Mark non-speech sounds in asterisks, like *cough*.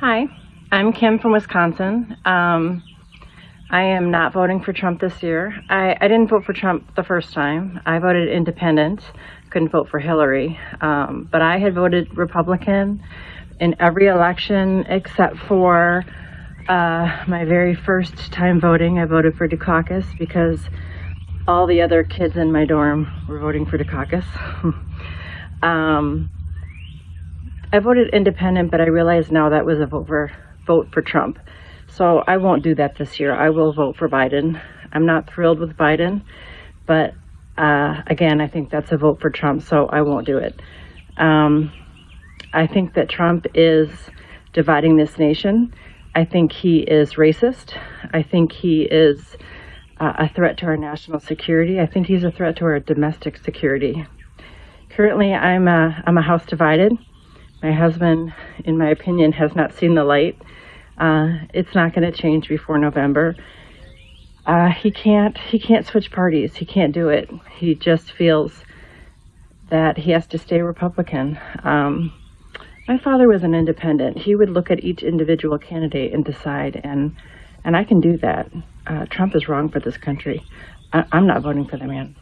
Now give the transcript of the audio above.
Hi, I'm Kim from Wisconsin. Um, I am not voting for Trump this year. I, I didn't vote for Trump the first time. I voted independent, couldn't vote for Hillary. Um, but I had voted Republican in every election except for uh, my very first time voting. I voted for Dukakis because all the other kids in my dorm were voting for Dukakis. *laughs* um, I voted independent, but I realize now that was a vote for, vote for Trump. So I won't do that this year. I will vote for Biden. I'm not thrilled with Biden, but uh, again, I think that's a vote for Trump, so I won't do it. Um, I think that Trump is dividing this nation. I think he is racist. I think he is uh, a threat to our national security. I think he's a threat to our domestic security. Currently, I'm a, I'm a house divided. My husband, in my opinion, has not seen the light. Uh, it's not going to change before November. Uh, he can't he can't switch parties. He can't do it. He just feels that he has to stay Republican. Um, my father was an independent. He would look at each individual candidate and decide, and and I can do that. Uh, Trump is wrong for this country. I, I'm not voting for the man.